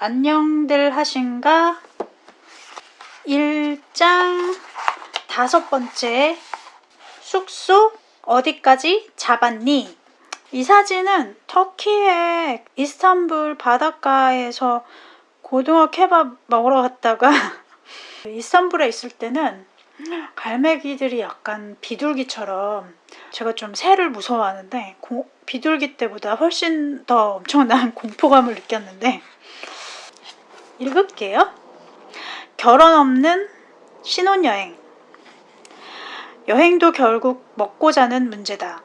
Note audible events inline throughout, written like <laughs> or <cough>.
안녕들 하신가? 1장 다섯 번째 숙소 어디까지 잡았니? 이 사진은 터키의 이스탄불 바닷가에서 고등어 케밥 먹으러 갔다가 <laughs> 이스탄불에 있을 때는 갈매기들이 약간 비둘기처럼 제가 좀 새를 무서워하는데 고, 비둘기 때보다 훨씬 더 엄청난 <laughs> 공포감을 느꼈는데 읽을게요. 결혼 없는 신혼여행 여행도 결국 먹고 자는 문제다.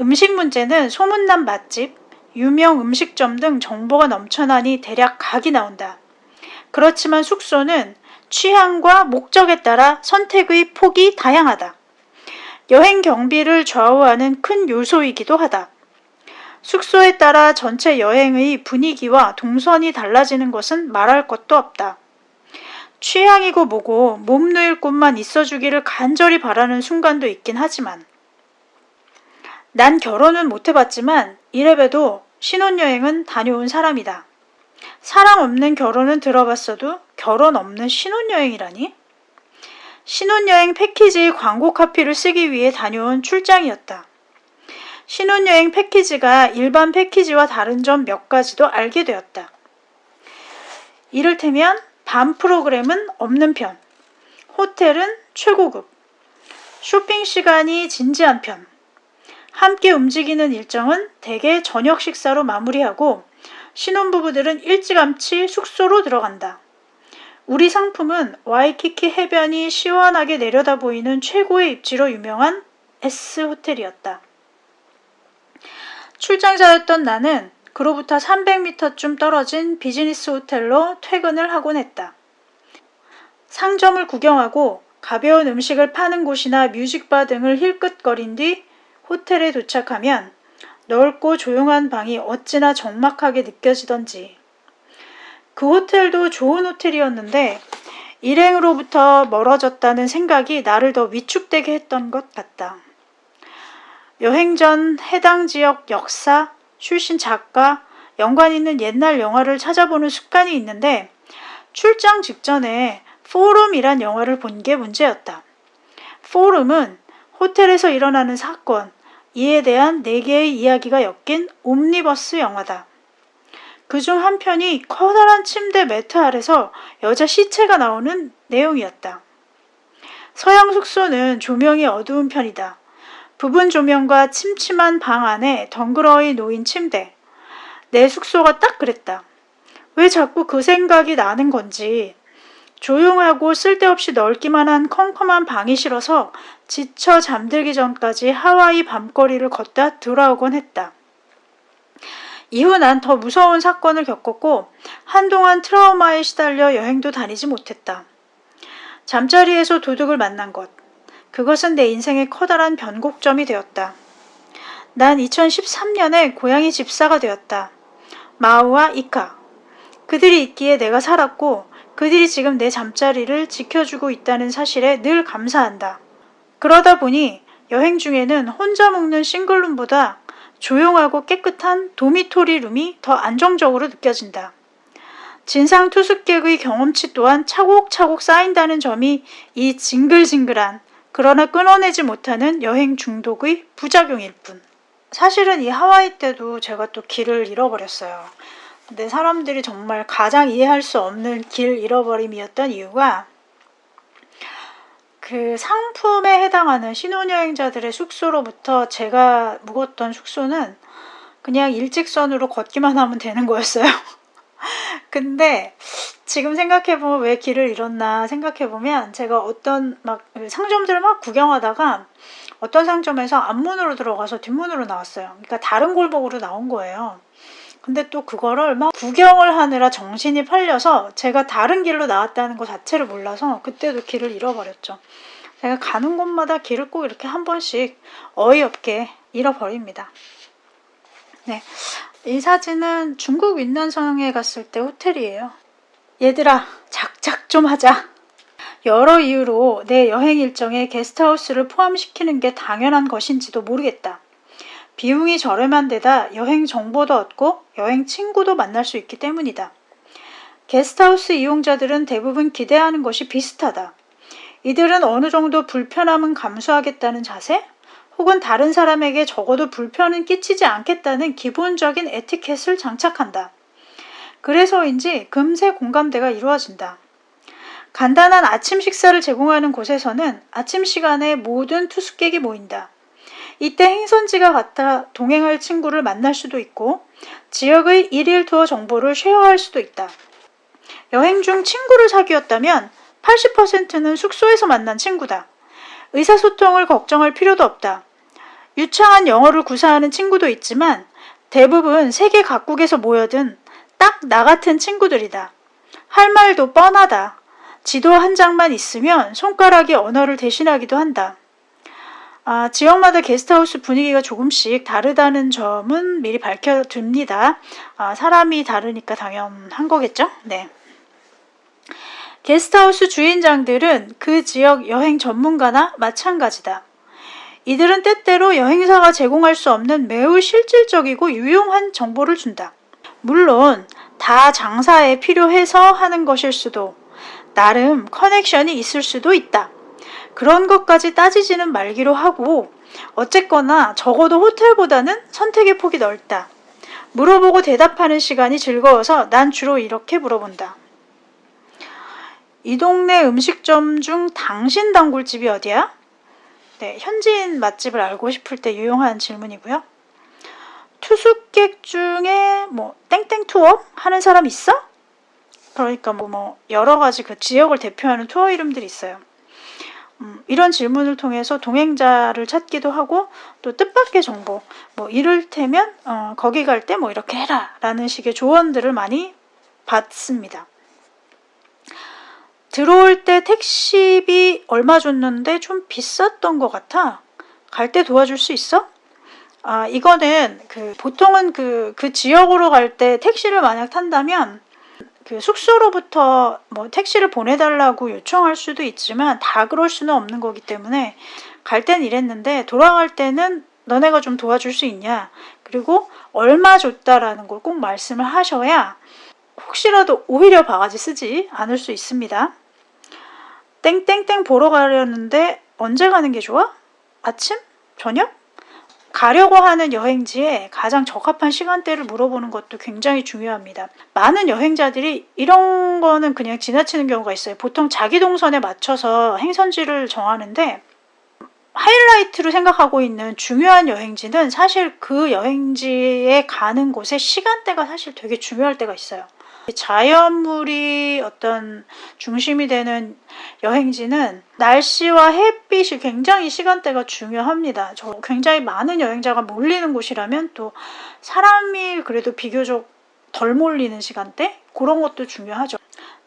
음식 문제는 소문난 맛집, 유명 음식점 등 정보가 넘쳐나니 대략 각이 나온다. 그렇지만 숙소는 취향과 목적에 따라 선택의 폭이 다양하다. 여행 경비를 좌우하는 큰 요소이기도 하다. 숙소에 따라 전체 여행의 분위기와 동선이 달라지는 것은 말할 것도 없다. 취향이고 뭐고 몸 누일 곳만 있어주기를 간절히 바라는 순간도 있긴 하지만 난 결혼은 못 해봤지만 이래봬도 신혼여행은 다녀온 사람이다. 사랑 없는 결혼은 들어봤어도 결혼 없는 신혼여행이라니? 신혼여행 패키지 광고 카피를 쓰기 위해 다녀온 출장이었다. 신혼여행 패키지가 일반 패키지와 다른 점 몇 가지도 알게 되었다. 이를테면 밤 프로그램은 없는 편, 호텔은 최고급, 쇼핑 시간이 진지한 편, 함께 움직이는 일정은 대개 저녁 식사로 마무리하고 신혼부부들은 일찌감치 숙소로 들어간다. 우리 상품은 와이키키 해변이 시원하게 내려다 보이는 최고의 입지로 유명한 S 호텔이었다. 출장자였던 나는 그로부터 300m쯤 떨어진 비즈니스 호텔로 퇴근을 하곤 했다. 상점을 구경하고 가벼운 음식을 파는 곳이나 뮤직바 등을 힐끗거린 뒤 호텔에 도착하면 넓고 조용한 방이 어찌나 적막하게 느껴지던지. 그 호텔도 좋은 호텔이었는데 일행으로부터 멀어졌다는 생각이 나를 더 위축되게 했던 것 같다. 여행 전 해당 지역 역사, 출신 작가, 연관 있는 옛날 영화를 찾아보는 습관이 있는데 출장 직전에 포럼이란 영화를 본 게 문제였다. 포럼은 호텔에서 일어나는 사건, 이에 대한 4개의 이야기가 엮인 옴니버스 영화다. 그 중 한 편이 커다란 침대 매트 아래서 여자 시체가 나오는 내용이었다. 서양 숙소는 조명이 어두운 편이다. 부분 조명과 침침한 방 안에 덩그러이 놓인 침대. 내 숙소가 딱 그랬다. 왜 자꾸 그 생각이 나는 건지. 조용하고 쓸데없이 넓기만 한 컴컴한 방이 싫어서 지쳐 잠들기 전까지 하와이 밤거리를 걷다 돌아오곤 했다. 이후 난 더 무서운 사건을 겪었고 한동안 트라우마에 시달려 여행도 다니지 못했다. 잠자리에서 도둑을 만난 것. 그것은 내 인생의 커다란 변곡점이 되었다. 난 2013년에 고양이 집사가 되었다. 마우와 이카. 그들이 있기에 내가 살았고 그들이 지금 내 잠자리를 지켜주고 있다는 사실에 늘 감사한다. 그러다 보니 여행 중에는 혼자 묵는 싱글룸보다 조용하고 깨끗한 도미토리 룸이 더 안정적으로 느껴진다. 진상 투숙객의 경험치 또한 차곡차곡 쌓인다는 점이 이 징글징글한 그러나 끊어내지 못하는 여행 중독의 부작용일 뿐. 사실은 이 하와이 때도 제가 또 길을 잃어버렸어요. 근데 사람들이 정말 가장 이해할 수 없는 길 잃어버림이었던 이유가 그 상품에 해당하는 신혼여행자들의 숙소로부터 제가 묵었던 숙소는 그냥 일직선으로 걷기만 하면 되는 거였어요. 근데 지금 생각해보면 왜 길을 잃었나 생각해보면 제가 어떤 막 상점들을 막 구경하다가 어떤 상점에서 앞문으로 들어가서 뒷문으로 나왔어요. 그러니까 다른 골목으로 나온 거예요. 근데 또 그거를 막 구경을 하느라 정신이 팔려서 제가 다른 길로 나왔다는 것 자체를 몰라서 그때도 길을 잃어버렸죠. 제가 가는 곳마다 길을 꼭 이렇게 한 번씩 어이없게 잃어버립니다. 네. 이 사진은 중국 윈난성에 갔을 때 호텔이에요. 얘들아, 작작 좀 하자. 여러 이유로 내 여행 일정에 게스트하우스를 포함시키는 게 당연한 것인지도 모르겠다. 비용이 저렴한 데다 여행 정보도 얻고 여행 친구도 만날 수 있기 때문이다. 게스트하우스 이용자들은 대부분 기대하는 것이 비슷하다. 이들은 어느 정도 불편함은 감수하겠다는 자세? 혹은 다른 사람에게 적어도 불편은 끼치지 않겠다는 기본적인 에티켓을 장착한다. 그래서인지 금세 공감대가 이루어진다. 간단한 아침 식사를 제공하는 곳에서는 아침 시간에 모든 투숙객이 모인다. 이때 행선지가 같아 동행할 친구를 만날 수도 있고 지역의 일일 투어 정보를 쉐어할 수도 있다. 여행 중 친구를 사귀었다면 80%는 숙소에서 만난 친구다. 의사소통을 걱정할 필요도 없다. 유창한 영어를 구사하는 친구도 있지만 대부분 세계 각국에서 모여든 딱 나 같은 친구들이다. 할 말도 뻔하다. 지도 한 장만 있으면 손가락이 언어를 대신하기도 한다. 아, 지역마다 게스트하우스 분위기가 조금씩 다르다는 점은 미리 밝혀둡니다. 아, 사람이 다르니까 당연한 거겠죠? 네. 게스트하우스 주인장들은 그 지역 여행 전문가나 마찬가지다. 이들은 때때로 여행사가 제공할 수 없는 매우 실질적이고 유용한 정보를 준다. 물론 다 장사에 필요해서 하는 것일 수도 나름 커넥션이 있을 수도 있다. 그런 것까지 따지지는 말기로 하고 어쨌거나 적어도 호텔보다는 선택의 폭이 넓다. 물어보고 대답하는 시간이 즐거워서 난 주로 이렇게 물어본다. 이 동네 음식점 중 당신 단골집이 어디야? 네, 현지인 맛집을 알고 싶을 때 유용한 질문이고요. 투숙객 중에 뭐 땡땡 투어 하는 사람 있어? 그러니까 뭐, 뭐 여러 가지 그 지역을 대표하는 투어 이름들이 있어요. 음, 이런 질문을 통해서 동행자를 찾기도 하고 또 뜻밖의 정보 뭐 이를테면 어, 거기 갈 때 뭐 이렇게 해라 라는 식의 조언들을 많이 받습니다. 들어올 때 택시비 얼마 줬는데 좀 비쌌던 것 같아. 갈 때 도와줄 수 있어? 아, 이거는 그 보통은 그, 그 지역으로 갈 때 택시를 만약 탄다면 그 숙소로부터 뭐 택시를 보내달라고 요청할 수도 있지만 다 그럴 수는 없는 거기 때문에 갈 땐 이랬는데 돌아갈 때는 너네가 좀 도와줄 수 있냐 그리고 얼마 줬다라는 걸 꼭 말씀을 하셔야 혹시라도 오히려 바가지 쓰지 않을 수 있습니다. 땡땡땡 보러 가려는데 언제 가는 게 좋아? 아침? 저녁? 가려고 하는 여행지에 가장 적합한 시간대를 물어보는 것도 굉장히 중요합니다. 많은 여행자들이 이런 거는 그냥 지나치는 경우가 있어요. 보통 자기 동선에 맞춰서 행선지를 정하는데 하이라이트로 생각하고 있는 중요한 여행지는 사실 그 여행지에 가는 곳의 시간대가 사실 되게 중요할 때가 있어요. 자연물이 어떤 중심이 되는 여행지는 날씨와 햇빛이 굉장히 시간대가 중요합니다. 저 굉장히 많은 여행자가 몰리는 곳이라면 또 사람이 그래도 비교적 덜 몰리는 시간대? 그런 것도 중요하죠.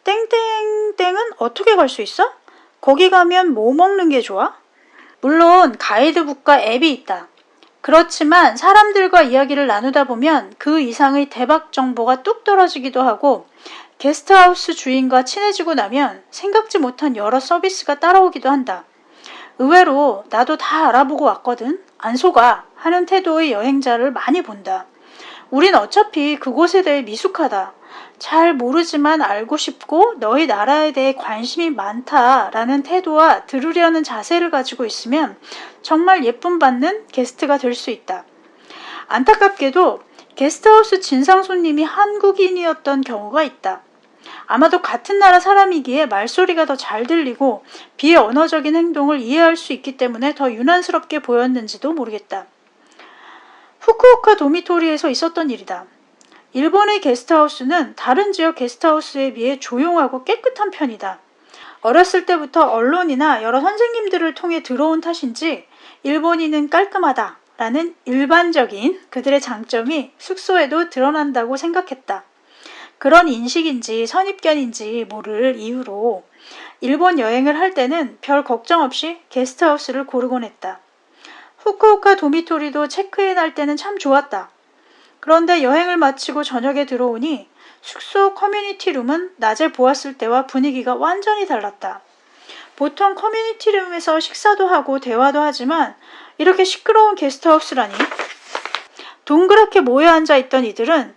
땡땡땡은 어떻게 갈 수 있어? 거기 가면 뭐 먹는 게 좋아? 물론 가이드북과 앱이 있다. 그렇지만 사람들과 이야기를 나누다 보면 그 이상의 대박 정보가 뚝 떨어지기도 하고 게스트하우스 주인과 친해지고 나면 생각지 못한 여러 서비스가 따라오기도 한다. 의외로 나도 다 알아보고 왔거든. 안 속아 하는 태도의 여행자를 많이 본다. 우린 어차피 그곳에 대해 미숙하다. 잘 모르지만 알고 싶고 너희 나라에 대해 관심이 많다라는 태도와 들으려는 자세를 가지고 있으면 정말 예쁨 받는 게스트가 될 수 있다. 안타깝게도 게스트하우스 진상 손님이 한국인이었던 경우가 있다. 아마도 같은 나라 사람이기에 말소리가 더 잘 들리고 비언어적인 행동을 이해할 수 있기 때문에 더 유난스럽게 보였는지도 모르겠다. 후쿠오카 도미토리에서 있었던 일이다. 일본의 게스트하우스는 다른 지역 게스트하우스에 비해 조용하고 깨끗한 편이다. 어렸을 때부터 언론이나 여러 선생님들을 통해 들어온 탓인지 일본인은 깔끔하다 라는 일반적인 그들의 장점이 숙소에도 드러난다고 생각했다. 그런 인식인지 선입견인지 모를 이유로 일본 여행을 할 때는 별 걱정 없이 게스트하우스를 고르곤 했다. 후쿠오카 dormitory도 체크인 할 때는 참 좋았다. 그런데 여행을 마치고 저녁에 들어오니 숙소 community room은 낮에 보았을 때와 분위기가 완전히 달랐다. 보통 community room에서 식사도 하고 대화도 하지만 이렇게 시끄러운 게스트하우스라니. 동그랗게 모여 앉아 있던 이들은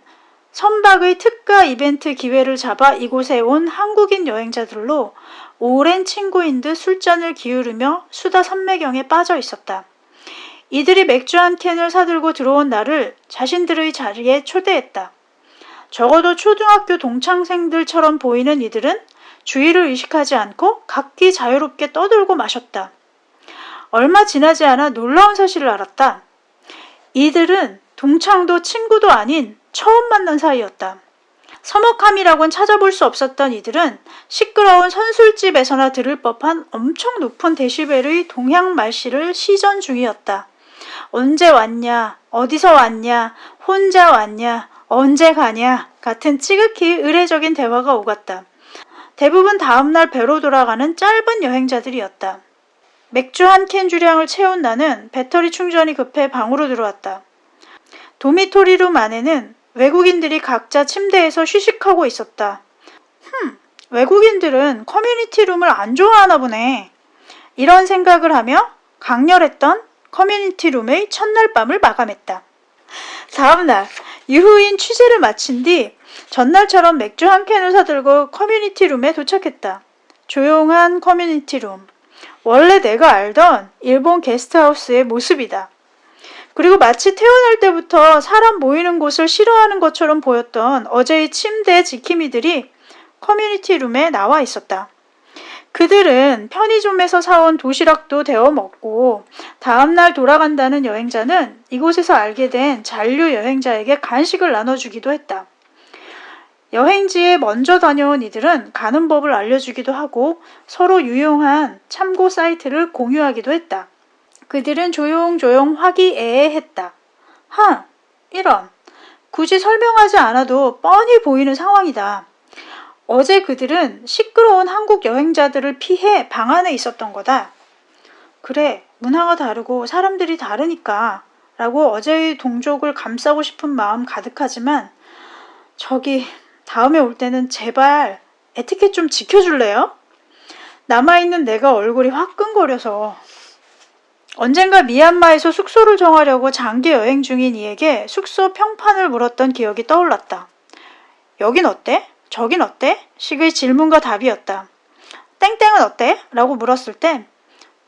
선박의 특가 이벤트 기회를 잡아 이곳에 온 한국인 여행자들로 오랜 친구인 듯 술잔을 기울이며 수다 선매경에 빠져 있었다. 이들이 맥주 한 캔을 사들고 들어온 나를 자신들의 자리에 초대했다. 적어도 초등학교 동창생들처럼 보이는 이들은 주의를 의식하지 않고 각기 자유롭게 떠들고 마셨다. 얼마 지나지 않아 놀라운 사실을 알았다. 이들은 동창도 친구도 아닌 처음 만난 사이였다. 서먹함이라곤 찾아볼 수 없었던 이들은 시끄러운 선술집에서나 들을 법한 엄청 높은 데시벨의 동양 말씨를 시전 중이었다. 언제 왔냐, 어디서 왔냐, 혼자 왔냐, 언제 가냐 같은 지극히 의례적인 대화가 오갔다. 대부분 다음날 배로 돌아가는 짧은 여행자들이었다. 맥주 한 캔 주량을 채운 나는 배터리 충전이 급해 방으로 들어왔다. dormitory room 안에는 외국인들이 각자 침대에서 휴식하고 있었다. 흠, 외국인들은 community room을 안 좋아하나 보네. 이런 생각을 하며 강렬했던 community room의 첫날 밤을 마감했다. 다음날 유후인 취재를 마친 뒤 전날처럼 맥주 한 캔을 사들고 community room에 도착했다. 조용한 community room. 원래 내가 알던 일본 게스트하우스의 모습이다. 그리고 마치 태어날 때부터 사람 모이는 곳을 싫어하는 것처럼 보였던 어제의 침대 지킴이들이 community room에 나와 있었다. 그들은 편의점에서 사온 도시락도 데워 먹고 다음날 돌아간다는 여행자는 이곳에서 알게 된 잔류 여행자에게 간식을 나눠주기도 했다. 여행지에 먼저 다녀온 이들은 가는 법을 알려주기도 하고 서로 유용한 참고 사이트를 공유하기도 했다. 그들은 조용조용 화기애애했다. 하, 이런. 굳이 설명하지 않아도 뻔히 보이는 상황이다. 어제 그들은 시끄러운 한국 여행자들을 피해 방 안에 있었던 거다. 그래, 문화가 다르고 사람들이 다르니까 라고 어제의 동족을 감싸고 싶은 마음 가득하지만 저기 다음에 올 때는 제발 에티켓 좀 지켜줄래요? 남아있는 내가 얼굴이 화끈거려서 언젠가 미얀마에서 숙소를 정하려고 장기 여행 중인 이에게 숙소 평판을 물었던 기억이 떠올랐다. 여긴 어때? 저긴 어때? 식의 질문과 답이었다. 땡땡은 어때? 라고 물었을 땐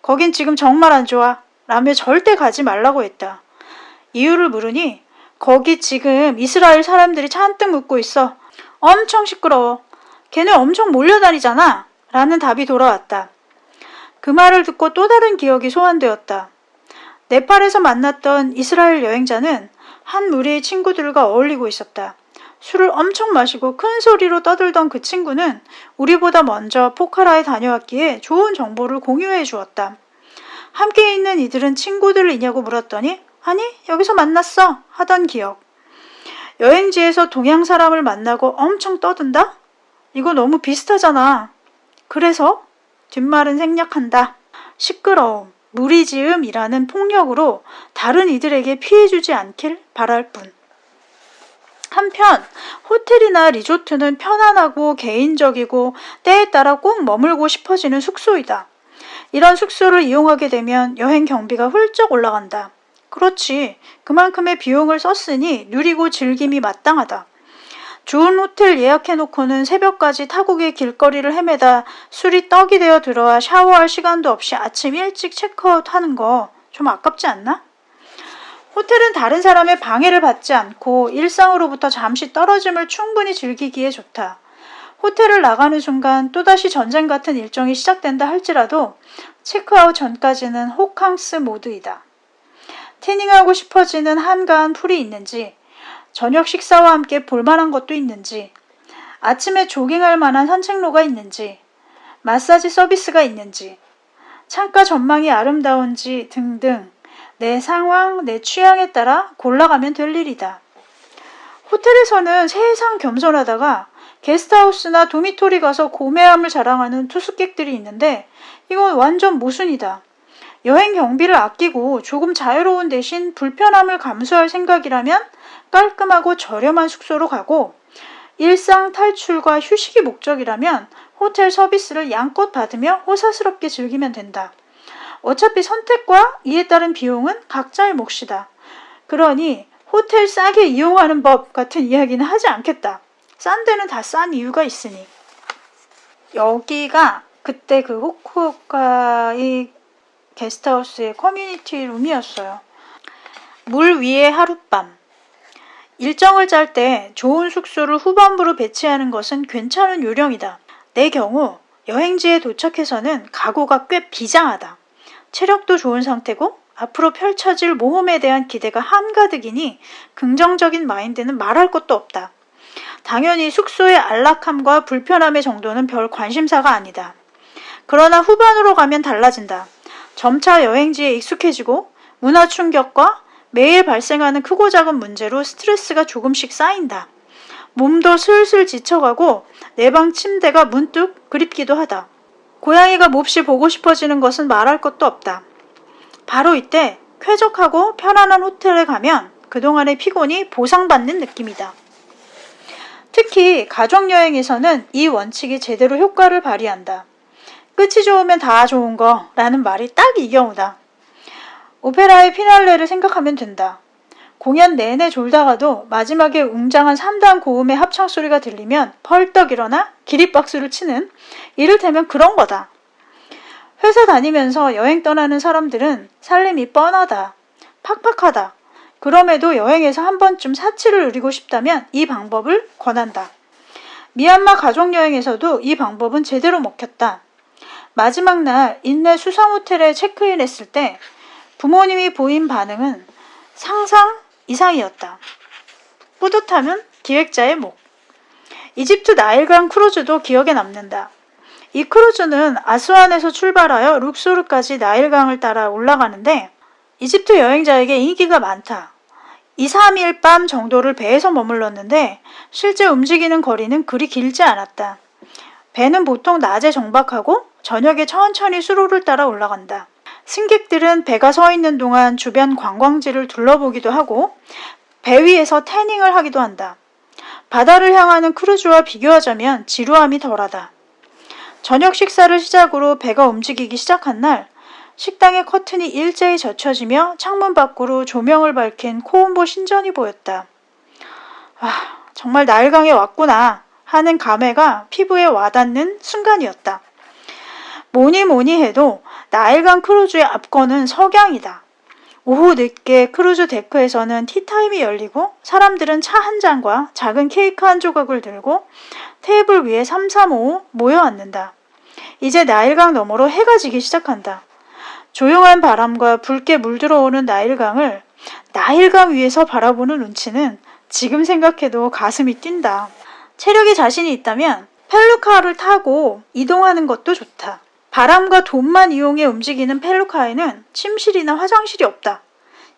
거긴 지금 정말 안 좋아. 라며 절대 가지 말라고 했다. 이유를 물으니 거기 지금 이스라엘 사람들이 잔뜩 묻고 있어. 엄청 시끄러워. 걔네 엄청 몰려다니잖아. 라는 답이 돌아왔다. 그 말을 듣고 또 다른 기억이 소환되었다. 네팔에서 만났던 이스라엘 여행자는 한 무리의 친구들과 어울리고 있었다. 술을 엄청 마시고 큰 소리로 떠들던 그 친구는 우리보다 먼저 포카라에 다녀왔기에 좋은 정보를 공유해 주었다. 함께 있는 이들은 친구들이냐고 물었더니 아니 여기서 만났어 하던 기억. 여행지에서 동양 사람을 만나고 엄청 떠든다? 이거 너무 비슷하잖아. 그래서 뒷말은 생략한다. 시끄러움, 무리지음이라는 폭력으로 다른 이들에게 피해주지 않길 바랄 뿐. 한편 호텔이나 리조트는 편안하고 개인적이고 때에 따라 꼭 머물고 싶어지는 숙소이다. 이런 숙소를 이용하게 되면 여행 경비가 훌쩍 올라간다. 그렇지. 그만큼의 비용을 썼으니 누리고 즐김이 마땅하다. 좋은 호텔 예약해놓고는 새벽까지 타국의 길거리를 헤매다 술이 떡이 되어 들어와 샤워할 시간도 없이 아침 일찍 체크아웃 하는 거 좀 아깝지 않나? 호텔은 다른 사람의 방해를 받지 않고 일상으로부터 잠시 떨어짐을 충분히 즐기기에 좋다. 호텔을 나가는 순간 또다시 전쟁 같은 일정이 시작된다 할지라도 체크아웃 전까지는 호캉스 모드이다. 태닝하고 싶어지는 한가한 풀이 있는지 저녁 식사와 함께 볼만한 것도 있는지, 아침에 조깅할 만한 산책로가 있는지, 마사지 서비스가 있는지, 창가 전망이 아름다운지 등등 내 상황, 내 취향에 따라 골라가면 될 일이다. 호텔에서는 세상 겸손하다가 게스트하우스나 도미토리 가서 고매함을 자랑하는 투숙객들이 있는데 이건 완전 모순이다. 여행 경비를 아끼고 조금 자유로운 대신 불편함을 감수할 생각이라면 깔끔하고 저렴한 숙소로 가고 일상 탈출과 휴식이 목적이라면 호텔 서비스를 양껏 받으며 호사스럽게 즐기면 된다. 어차피 선택과 이에 따른 비용은 각자의 몫이다. 그러니 호텔 싸게 이용하는 법 같은 이야기는 하지 않겠다. 싼 데는 다 싼 이유가 있으니. 여기가 그때 그 호쿠오카의 게스트하우스의 커뮤니티 룸이었어요. 물 위에 하룻밤. 일정을 짤 때 좋은 숙소를 후반부로 배치하는 것은 괜찮은 요령이다. 내 경우 여행지에 도착해서는 각오가 꽤 비장하다. 체력도 좋은 상태고 앞으로 펼쳐질 모험에 대한 기대가 한가득이니 긍정적인 마인드는 말할 것도 없다. 당연히 숙소의 안락함과 불편함의 정도는 별 관심사가 아니다. 그러나 후반으로 가면 달라진다. 점차 여행지에 익숙해지고 문화 충격과 매일 발생하는 크고 작은 문제로 스트레스가 조금씩 쌓인다. 몸도 슬슬 지쳐가고 내 방 침대가 문득 그립기도 하다. 고양이가 몹시 보고 싶어지는 것은 말할 것도 없다. 바로 이때 쾌적하고 편안한 호텔에 가면 그동안의 피곤이 보상받는 느낌이다. 특히 가족여행에서는 이 원칙이 제대로 효과를 발휘한다. 끝이 좋으면 다 좋은 거 라는 말이 딱 이 경우다. 오페라의 피날레를 생각하면 된다. 공연 내내 졸다가도 마지막에 웅장한 3단 고음의 합창 소리가 들리면 펄떡 일어나 기립박수를 치는 이를테면 그런 거다. 회사 다니면서 여행 떠나는 사람들은 살림이 뻔하다. 팍팍하다. 그럼에도 여행에서 한 번쯤 사치를 누리고 싶다면 이 방법을 권한다. 미얀마 가족여행에서도 이 방법은 제대로 먹혔다. 마지막 날 인내 수상 호텔에 체크인 했을 때 부모님이 보인 반응은 상상 이상이었다. 뿌듯함은 기획자의 목. 이집트 나일강 크루즈도 기억에 남는다. 이 크루즈는 아스완에서 출발하여 룩소르까지 나일강을 따라 올라가는데 이집트 여행자에게 인기가 많다. 2, 3일 밤 정도를 배에서 머물렀는데 실제 움직이는 거리는 그리 길지 않았다. 배는 보통 낮에 정박하고 저녁에 천천히 수로를 따라 올라간다. 승객들은 배가 서 있는 동안 주변 관광지를 둘러보기도 하고 배 위에서 태닝을 하기도 한다. 바다를 향하는 크루즈와 비교하자면 지루함이 덜하다. 저녁 식사를 시작으로 배가 움직이기 시작한 날 식당의 커튼이 일제히 젖혀지며 창문 밖으로 조명을 밝힌 콤옴보 신전이 보였다. 아, 정말 나일강에 왔구나 하는 감회가 피부에 와닿는 순간이었다. 뭐니 뭐니 해도 나일강 크루즈의 압권은 석양이다. 오후 늦게 크루즈 데크에서는 티타임이 열리고 사람들은 차 한 잔과 작은 케이크 한 조각을 들고 테이블 위에 삼삼오오 모여 앉는다. 이제 나일강 너머로 해가 지기 시작한다. 조용한 바람과 붉게 물들어오는 나일강을 나일강 위에서 바라보는 운치는 지금 생각해도 가슴이 뛴다. 체력이 자신이 있다면 펠루카를 타고 이동하는 것도 좋다. 바람과 돈만 이용해 움직이는 펠루카에는 침실이나 화장실이 없다.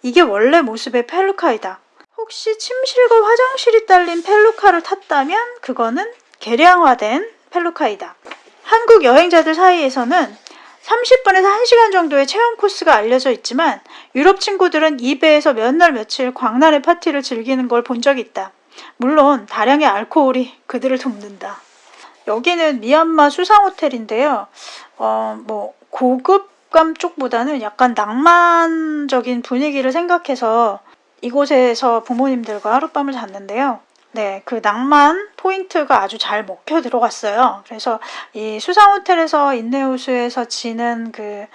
이게 원래 모습의 펠루카이다. 혹시 침실과 화장실이 딸린 펠루카를 탔다면 그거는 개량화된 펠루카이다. 한국 여행자들 사이에서는 30분에서 1시간 정도의 체험 코스가 알려져 있지만 유럽 친구들은 이 배에서 몇 날 며칠 광란의 파티를 즐기는 걸 본 적이 있다. 물론 다량의 알코올이 그들을 돕는다. 여기는 미얀마 수상 호텔인데요. 어, 뭐 고급감 쪽보다는 약간 낭만적인 분위기를 생각해서 이곳에서 부모님들과 하룻밤을 잤는데요. 네, 그 낭만 포인트가 아주 잘 먹혀 들어갔어요. 그래서 이 수상 호텔에서 인내호수에서 지는 그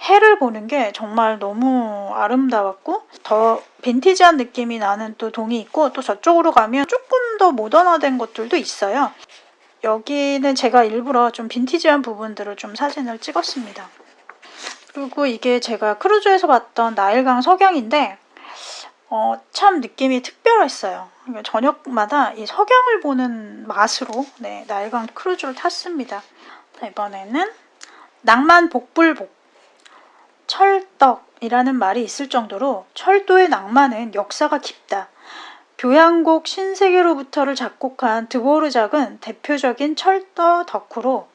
해를 보는 게 정말 너무 아름다웠고 더 빈티지한 느낌이 나는 또 동이 있고 또 저쪽으로 가면 조금 더 모던화된 것들도 있어요. 여기는 제가 일부러 좀 빈티지한 부분들을 좀 사진을 찍었습니다. 그리고 이게 제가 크루즈에서 봤던 나일강 석양인데 어, 참 느낌이 특별했어요. 그러니까 저녁마다 이 석양을 보는 맛으로 네, 나일강 크루즈를 탔습니다. 이번에는 낭만 복불복 철떡이라는 말이 있을 정도로 철도의 낭만은 역사가 깊다. 교향곡 신세계로부터를 작곡한 드보르작은 대표적인 철도 덕후로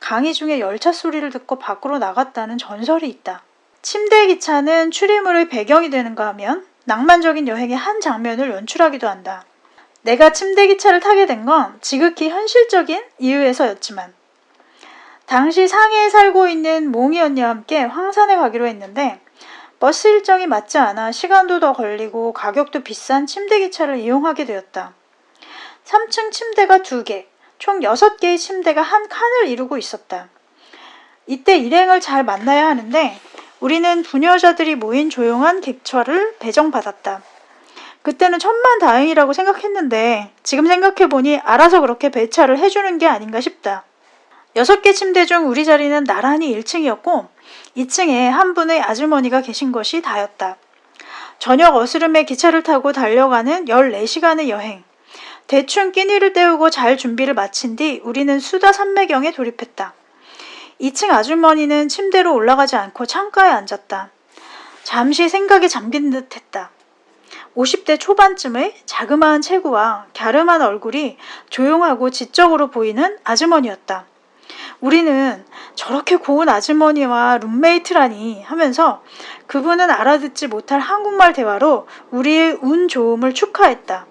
강의 중에 열차 소리를 듣고 밖으로 나갔다는 전설이 있다. 침대 기차는 추리물의 배경이 되는가 하면 낭만적인 여행의 한 장면을 연출하기도 한다. 내가 침대 기차를 타게 된 건 지극히 현실적인 이유에서였지만 당시 상해에 살고 있는 몽이 언니와 함께 황산에 가기로 했는데 버스 일정이 맞지 않아 시간도 더 걸리고 가격도 비싼 침대 기차를 이용하게 되었다. 3층 침대가 2개, 총 6개의 침대가 한 칸을 이루고 있었다. 이때 일행을 잘 만나야 하는데 우리는 부녀자들이 모인 조용한 객차를 배정받았다. 그때는 천만 다행이라고 생각했는데 지금 생각해보니 알아서 그렇게 배차를 해주는 게 아닌가 싶다. 여섯 개 침대 중 우리 자리는 나란히 1층이었고 2층에 한 분의 아주머니가 계신 것이 다였다. 저녁 어스름에 기차를 타고 달려가는 14시간의 여행. 대충 끼니를 때우고 잘 준비를 마친 뒤 우리는 수다 산매경에 돌입했다. 2층 아주머니는 침대로 올라가지 않고 창가에 앉았다. 잠시 생각에 잠긴 듯 했다. 50대 초반쯤의 자그마한 체구와 갸름한 얼굴이 조용하고 지적으로 보이는 아주머니였다. 우리는 저렇게 고운 아주머니와 룸메이트라니 하면서 그분은 알아듣지 못할 한국말 대화로 우리의 운 좋음을 축하했다.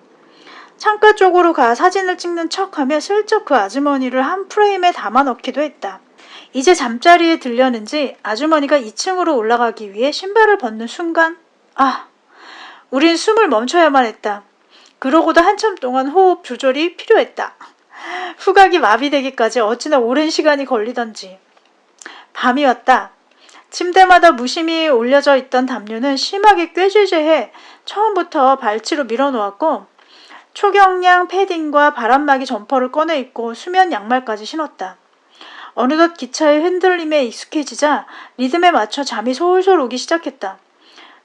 창가 쪽으로 가 사진을 찍는 척하며 슬쩍 그 아주머니를 한 프레임에 담아 넣기도 했다. 이제 잠자리에 들려는지 아주머니가 2층으로 올라가기 위해 신발을 벗는 순간 아 우린 숨을 멈춰야만 했다. 그러고도 한참 동안 호흡 조절이 필요했다. 후각이 마비되기까지 어찌나 오랜 시간이 걸리던지. 밤이 왔다. 침대마다 무심히 올려져 있던 담요는 심하게 꾀죄죄해 처음부터 발치로 밀어놓았고 초경량 패딩과 바람막이 점퍼를 꺼내 입고 수면 양말까지 신었다. 어느덧 기차의 흔들림에 익숙해지자 리듬에 맞춰 잠이 솔솔 오기 시작했다.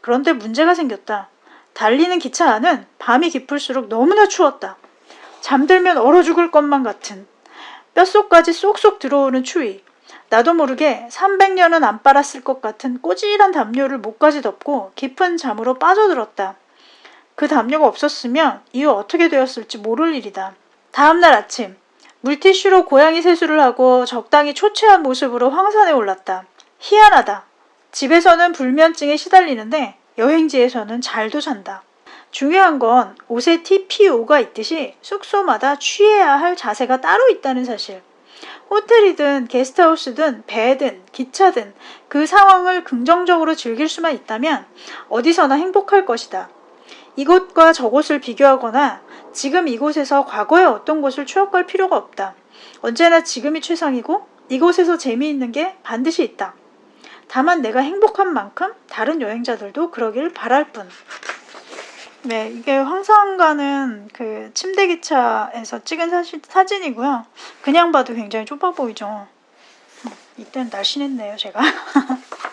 그런데 문제가 생겼다. 달리는 기차 안은 밤이 깊을수록 너무나 추웠다. 잠들면 얼어 죽을 것만 같은 뼛속까지 쏙쏙 들어오는 추위. 나도 모르게 300년은 안 빨았을 것 같은 꼬질한 담요를 목까지 덮고 깊은 잠으로 빠져들었다. 그 담요가 없었으면 이후 어떻게 되었을지 모를 일이다. 다음날 아침 물티슈로 고양이 세수를 하고 적당히 초췌한 모습으로 황산에 올랐다. 희한하다. 집에서는 불면증에 시달리는데 여행지에서는 잘도 잔다. 중요한 건 옷에 TPO가 있듯이 숙소마다 취해야 할 자세가 따로 있다는 사실. 호텔이든 게스트하우스든 배든 기차든 그 상황을 긍정적으로 즐길 수만 있다면 어디서나 행복할 것이다. 이곳과 저곳을 비교하거나 지금 이곳에서 과거의 어떤 것을 추억할 필요가 없다. 언제나 지금이 최상이고 이곳에서 재미있는 게 반드시 있다. 다만 내가 행복한 만큼 다른 여행자들도 그러길 바랄 뿐. 네, 이게 황상 가는 그 침대 기차에서 찍은 사시, 사진이고요. 그냥 봐도 굉장히 좁아 보이죠. 어, 이때는 날씬했네요, 제가. <laughs>